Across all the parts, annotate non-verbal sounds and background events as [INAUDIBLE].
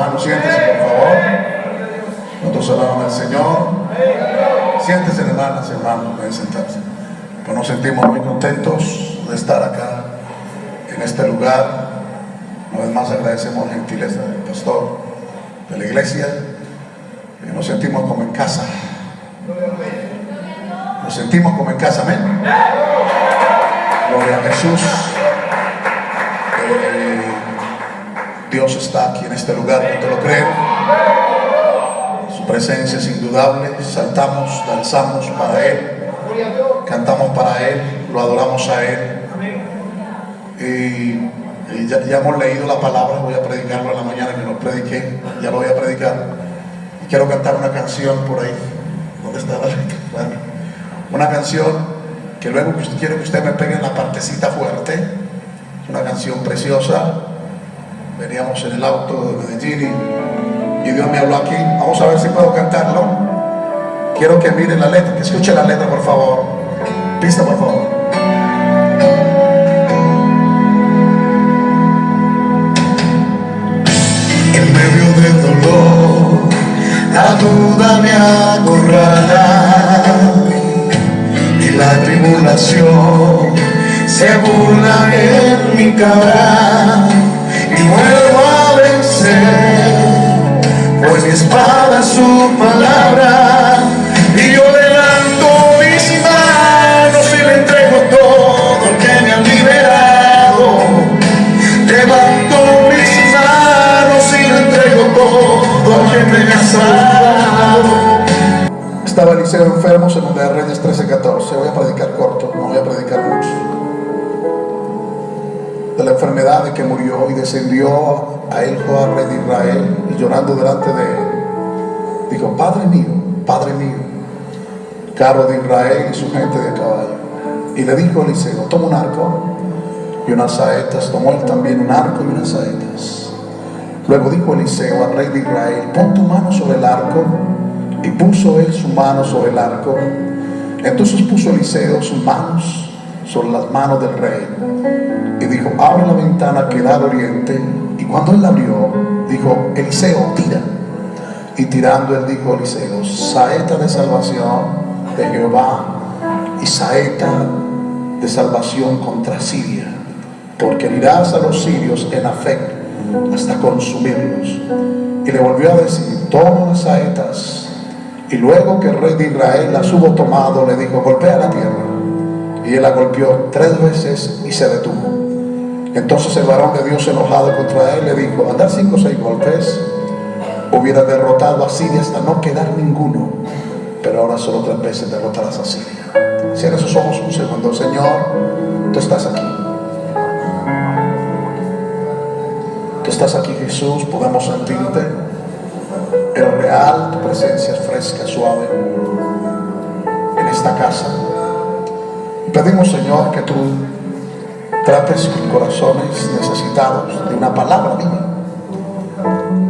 hermanos, siéntese por favor. Nosotros alabamos al Señor. Siéntese hermanas hermanos, pueden sentarse. Pues nos sentimos muy contentos de estar acá en este lugar. Una vez más agradecemos la gentileza del pastor de la iglesia. Nos sentimos como en casa. Nos sentimos como en casa, amén. Gloria a Jesús. Dios está aquí en este lugar, ¿no te lo creen? Su presencia es indudable. Saltamos, danzamos para Él, cantamos para Él, lo adoramos a Él. Y, ya, hemos leído la palabra, voy a predicarlo en la mañana que lo prediqué, ya lo voy a predicar. Y quiero cantar una canción por ahí. ¿Dónde está [LAUGHS] la letra? Una canción que luego quiere que usted me pegue en la partecita fuerte. Una canción preciosa. Veníamos en el auto de Medellín y, Dios me habló aquí. Vamos a ver si puedo cantarlo. Quiero que mire la letra, que escuche la letra, por favor. Pista, por favor. En medio del dolor, la duda me acorrala y la tribulación se burla en mi cara espada es su palabra y yo levanto mis manos y le entrego todo que me han liberado. Levanto mis manos y le entrego todo que me ha salvado. Estaba Eliseo enfermo, segunda de Reyes 13:14. Voy a predicar corto, no voy a predicar mucho. De la enfermedad de que murió y descendió a él Joab, de Israel, y llorando delante de él, dijo: Padre mío, Padre mío, carro de Israel y su gente de caballo. Y le dijo Eliseo: Toma un arco y unas saetas. Tomó él también un arco y unas saetas. Luego dijo Eliseo al rey de Israel: Pon tu mano sobre el arco. Y puso él su mano sobre el arco. Entonces puso Eliseo sus manos sobre las manos del rey. Y dijo, abre la ventana que da al oriente. Cuando él la abrió, dijo, Eliseo, tira. Y tirando él dijo Eliseo, saeta de salvación de Jehová y saeta de salvación contra Siria. Porque herirás a los sirios en Afec hasta consumirlos. Y le volvió a decir, toma las saetas y luego que el rey de Israel las hubo tomado, le dijo, golpea la tierra. Y él la golpeó tres veces y se detuvo. Entonces el varón de Dios enojado contra él le dijo, a cinco o seis golpes, hubiera derrotado a Siria hasta no quedar ninguno. Pero ahora solo tres veces derrotarás a Siria. Cierra sus ojos un segundo. Señor, tú estás aquí. Tú estás aquí, Jesús. Podemos sentirte. Eres real, tu presencia es fresca, suave en esta casa. Pedimos, Señor, que tú trates con corazones necesitados de una palabra viva.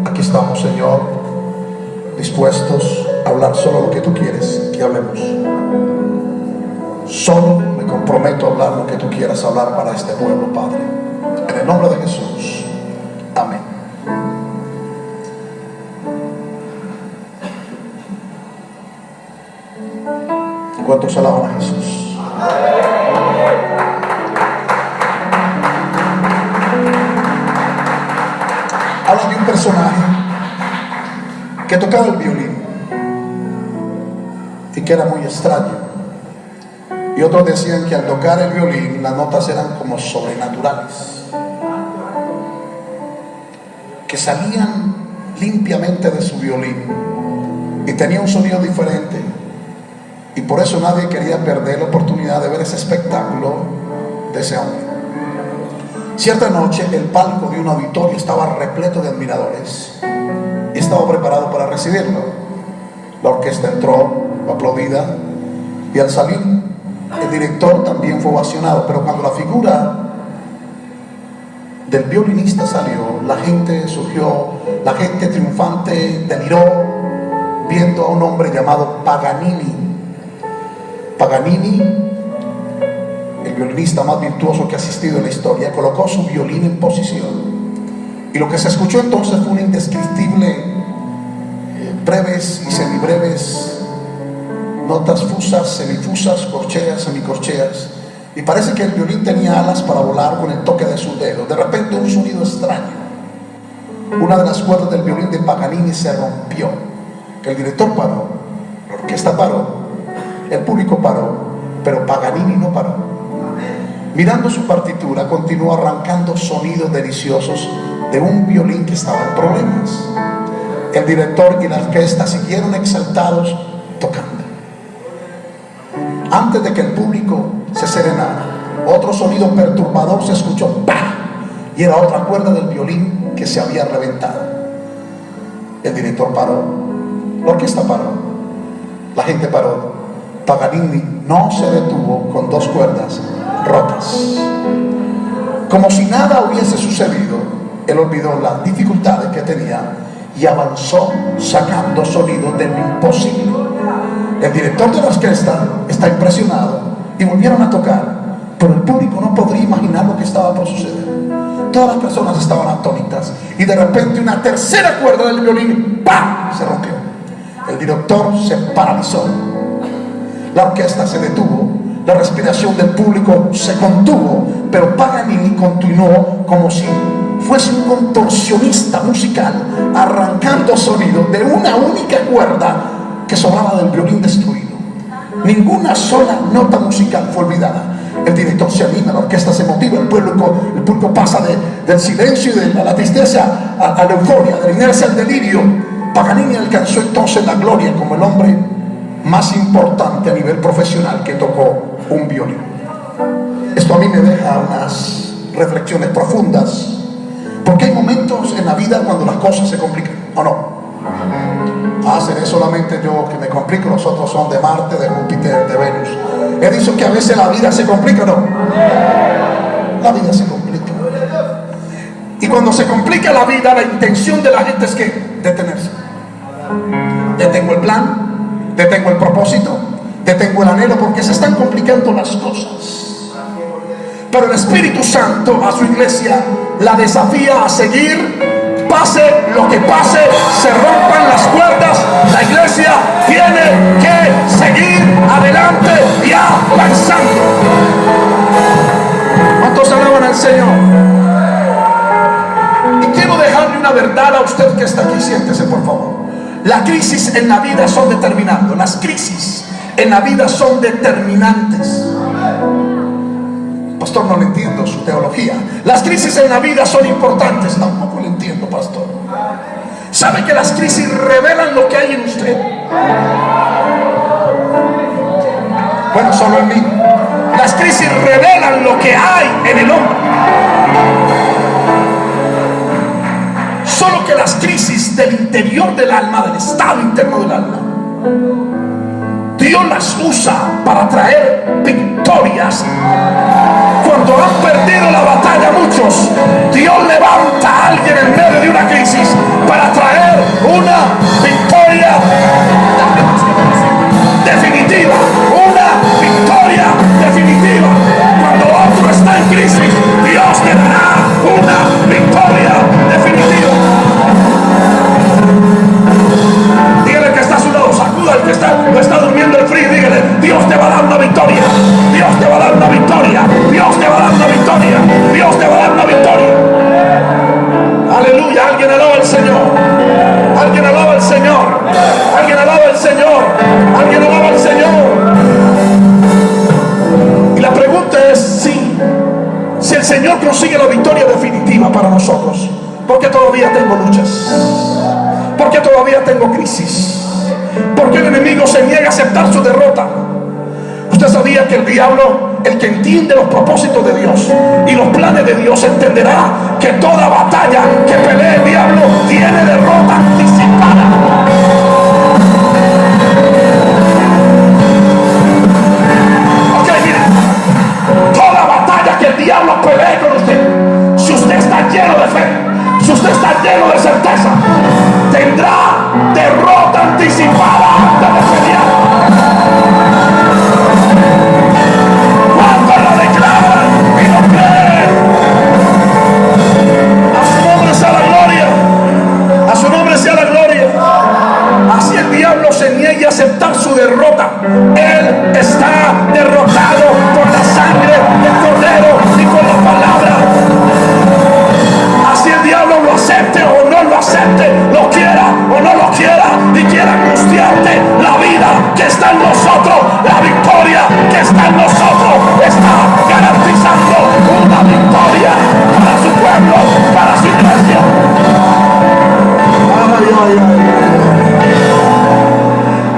Aquí estamos, Señor, dispuestos a hablar solo lo que tú quieres que hablemos. Solo me comprometo a hablar lo que tú quieras hablar para este pueblo, Padre. En el nombre de Jesús. Amén. ¿Cuántos alaban a Jesús? Habla personaje que tocaba el violín y que era muy extraño. Y otros decían que al tocar el violín las notas eran como sobrenaturales, que salían limpiamente de su violín y tenía un sonido diferente. Y por eso nadie quería perder la oportunidad de ver ese espectáculo de ese hombre. Cierta noche el palco de un auditorio estaba repleto de admiradores y estaba preparado para recibirlo. La orquesta entró, aplaudida y al salir el director también fue ovacionado, pero cuando la figura del violinista salió, la gente surgió, la gente triunfante deliró viendo a un hombre llamado Paganini. Paganini, violinista más virtuoso que ha asistido en la historia, colocó su violín en posición Y lo que se escuchó entonces fue un indescriptible, eh, breves y semibreves, notas fusas, semifusas, corcheas, semicorcheas. Y parece que el violín tenía alas para volar con el toque de sus dedos. De repente un sonido extraño. Una de las cuerdas del violín de Paganini se rompió. El director paró, la orquesta paró, el público paró, pero Paganini no paró. Mirando su partitura, continuó arrancando sonidos deliciosos de un violín que estaba en problemas. El director y la orquesta siguieron exaltados tocando. Antes de que el público se serenara, otro sonido perturbador se escuchó ¡pah! y era otra cuerda del violín que se había reventado. El director paró, la orquesta paró, la gente paró. Paganini no se detuvo con dos cuerdas Como si nada hubiese sucedido, él olvidó las dificultades que tenía y avanzó sacando sonidos de lo imposible. El director de la orquesta está impresionado y volvieron a tocar, pero el público no podría imaginar lo que estaba por suceder. Todas las personas estaban atónitas y de repente una tercera cuerda del violín ¡pam! se rompió. El director se paralizó. La orquesta se detuvo la respiración del público se contuvo, pero Paganini continuó como si fuese un contorsionista musical, arrancando sonido de una única cuerda que sobraba del violín destruido. Ninguna sola nota musical fue olvidada. El director se anima, la orquesta se motiva, el público, el público pasa del silencio y de la, tristeza a, a la euforia, de la inercia al delirio. Paganini alcanzó entonces la gloria como el hombre más importante a nivel profesional que tocó un violín. Esto a mí me deja unas reflexiones profundas, porque hay momentos en la vida cuando las cosas se complican, ¿o no? Ah, seré solamente yo que me complico, los otros son de Marte, de Júpiter, de Venus. He dicho que a veces la vida se complica, ¿no? La vida se complica. Y cuando se complica la vida, la intención de la gente es que detenerse. Detengo el plan, detengo el propósito, detengo el anhelo porque se están complicando las cosas. Pero el Espíritu Santo a su iglesia la desafía a seguir, pase lo que pase, se rompan las puertas, la iglesia tiene que seguir adelante y avanzando. ¿Cuántos alaban al Señor? Y quiero dejarle una verdad a usted que está aquí, siéntese por favor. La crisis en la vida son determinantes, las crisis en la vida son determinantes. Pastor, no le entiendo su teología. Las crisis en la vida son importantes. Tampoco le entiendo, pastor. ¿Sabe que las crisis revelan lo que hay en usted? Bueno, solo en mí. Las crisis revelan lo que hay en el hombre. Solo que las crisis del interior del alma, del estado interno del alma, Dios las usa para traer victorias. Cuando han perdido la batalla muchos, Dios levanta a alguien en medio de una crisis para traer una victoria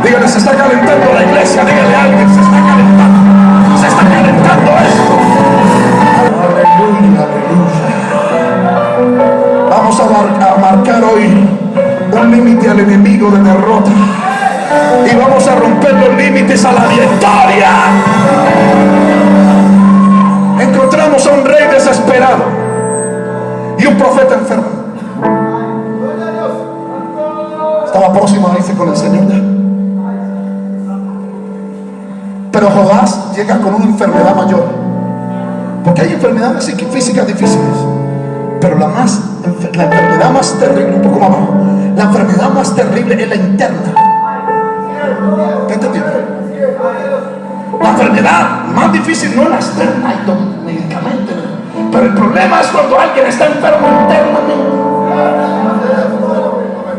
Dígale, se está calentando la iglesia. Dígale a alguien, se está calentando. Se está calentando esto. Aleluya, aleluya. Vamos a, a marcar hoy un límite al enemigo de derrota. Y vamos a romper los límites a la victoria. Encontramos a un rey desesperado y un profeta enfermo. Estaba próximo a irse con el Señor ya. Pero Joás llega con una enfermedad mayor. Porque hay enfermedades físicas difíciles. Pero la, más, la enfermedad más terrible, un poco más abajo, la enfermedad más terrible es la interna. ¿Qué entendió? La enfermedad más difícil no es la externa, hay medicamentos. Pero el problema es cuando alguien está enfermo internamente.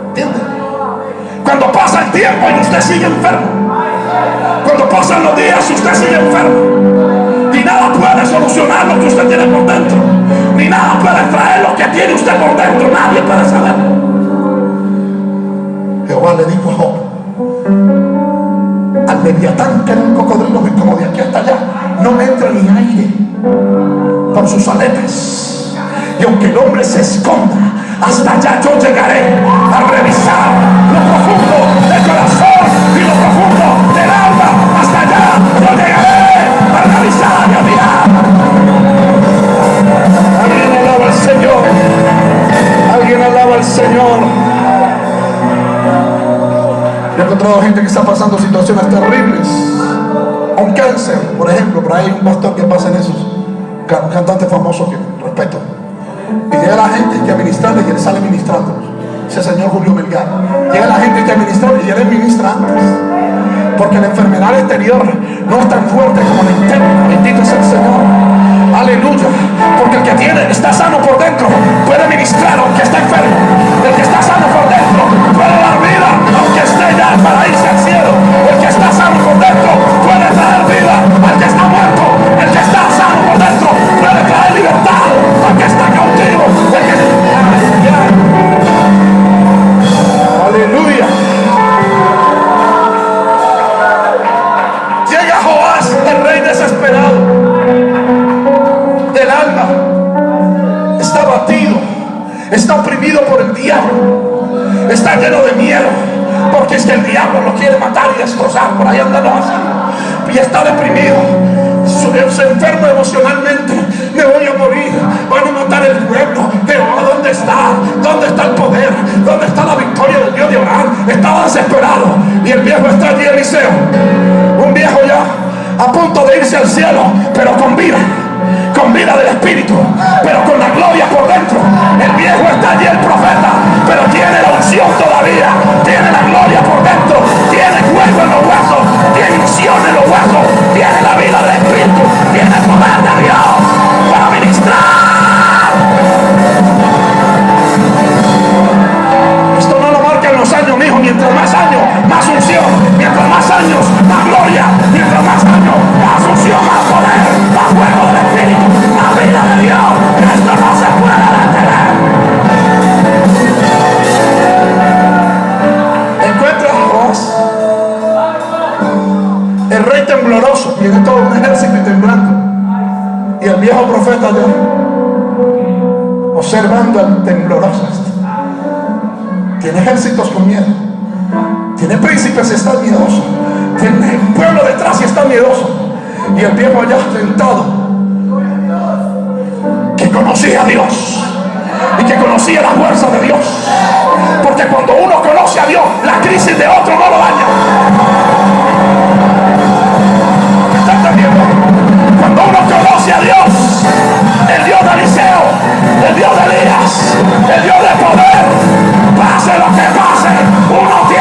¿Entiende? Cuando pasa el tiempo y usted sigue enfermo. Cuando pasan los días usted sigue enfermo. Y nada puede solucionar lo que usted tiene por dentro. Ni nada puede traer lo que tiene usted por dentro. Nadie puede saberlo. Jehová le dijo a Job, al leviatán que era un cocodrilo y como de aquí hasta allá, no me entra ni aire por sus aletas. Y aunque el hombre se esconda, hasta allá yo llegaré a revisar lo profundo del corazón y lo profundo del alma. Alguien alaba al Señor. Yo he encontrado gente que está pasando situaciones terribles. Un cáncer, por ejemplo, por ahí hay un pastor que pasa en esos, un cantante famoso que respeto. Y llega la gente que a ministrarle y él sale ministrando. Ese señor Julio Melgar. Llega la gente que a ministrarle y él es ministra antes. Porque la enfermedad exterior no es tan fuerte como la interna. Bendito es el Señor. Aleluya. Porque el que tiene, está sano por dentro, puede ministrar aunque está enfermo. El que está sano por dentro puede dar vida aunque esté ya para irse al cielo. El que está sano por dentro puede traer vida al que está muerto. Por el diablo, está lleno de miedo, porque es que el diablo lo quiere matar y destrozar. Por ahí andando así, y está deprimido. Su- Se enferma emocionalmente, me voy a morir, van a matar el pueblo. Jehová, ¿dónde está? ¿Dónde está el poder? ¿Dónde está la victoria del Dios de Abraham? Estaba desesperado y el viejo está allí, Eliseo, un viejo ya a punto de irse al cielo, pero con vida con vida del Espíritu, pero con la gloria por dentro. El viejo está allí, el profeta, pero tiene la unción todavía, tiene la gloria por dentro, tiene fuego en los huesos, tiene unción en los huesos, tiene la vida del Espíritu, tiene el poder de Dios para ministrar. Esto no lo marcan los años, mijo. Mientras más años, más unción. Mientras más años, más gloria. Mientras más años, más unción, más poder, más fuego vida de Dios. Esto no se puede detener. A Joás, el rey tembloroso. Tiene todo un ejército y temblando. Y el viejo profeta allá, observando al tembloroso. este. Tiene ejércitos con miedo. Tiene príncipes y está miedoso. Tiene pueblo detrás y está miedoso. Y el viejo allá sentado. Conocía a Dios. Y que conocía la fuerza de Dios. Porque cuando uno conoce a Dios, la crisis de otro no lo daña. ¿Me está entendiendo? Cuando uno conoce a Dios, el Dios de Eliseo, el Dios de Elías, el Dios de poder, pase lo que pase, uno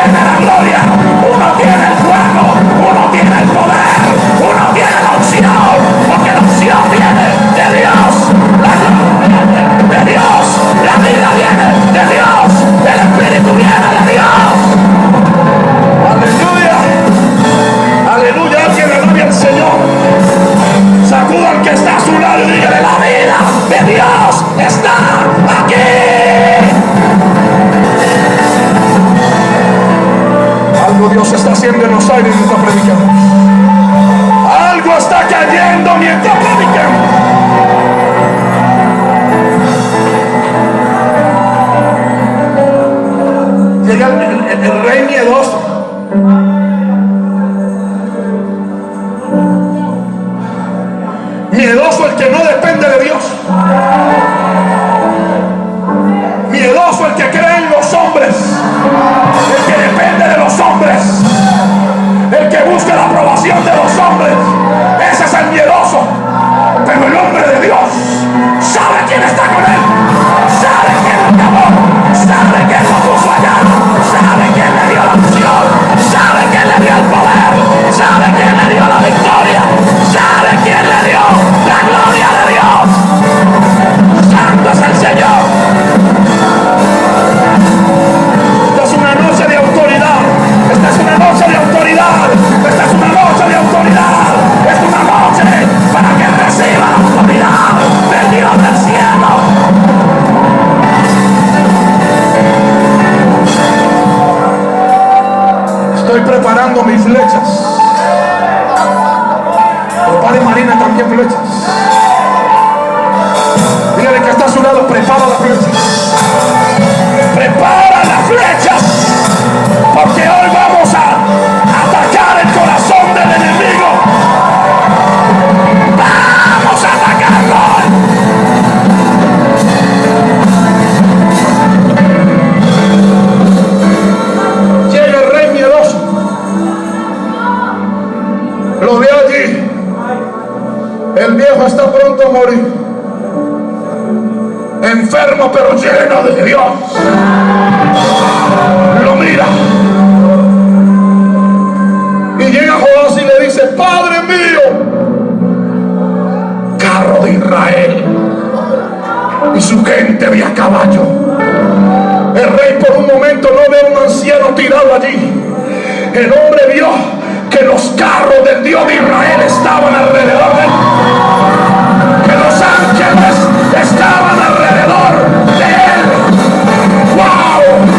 pero lleno de Dios. Lo mira. Y llega Joás y le dice, Padre mío, carro de Israel y su gente de a caballo. El rey por un momento no ve un anciano tirado allí. El hombre vio que los carros del Dios de Israel estaban alrededor de él. Que los ángeles estaban now.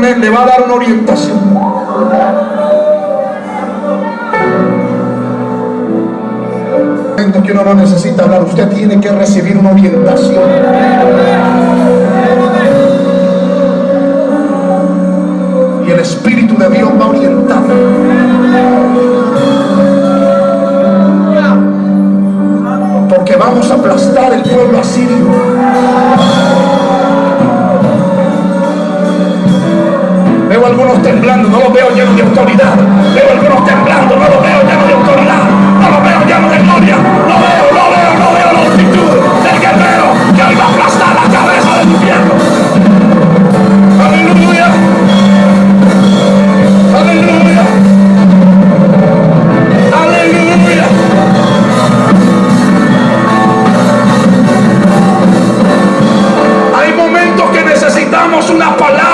le va a dar una orientación. que uno no necesita hablar, usted tiene que recibir una orientación. Y el Espíritu de Dios va a orientar. Porque vamos a aplastar el pueblo asirio. Veo algunos temblando, no los veo llenos de autoridad. Veo algunos temblando, no los veo llenos de autoridad. No los veo llenos de gloria. No veo, no veo, no veo la actitud del guerrero que hoy va a aplastar la cabeza del infierno. Aleluya. Aleluya. Aleluya. Hay momentos que necesitamos una palabra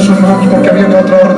Sus manos porque viene otro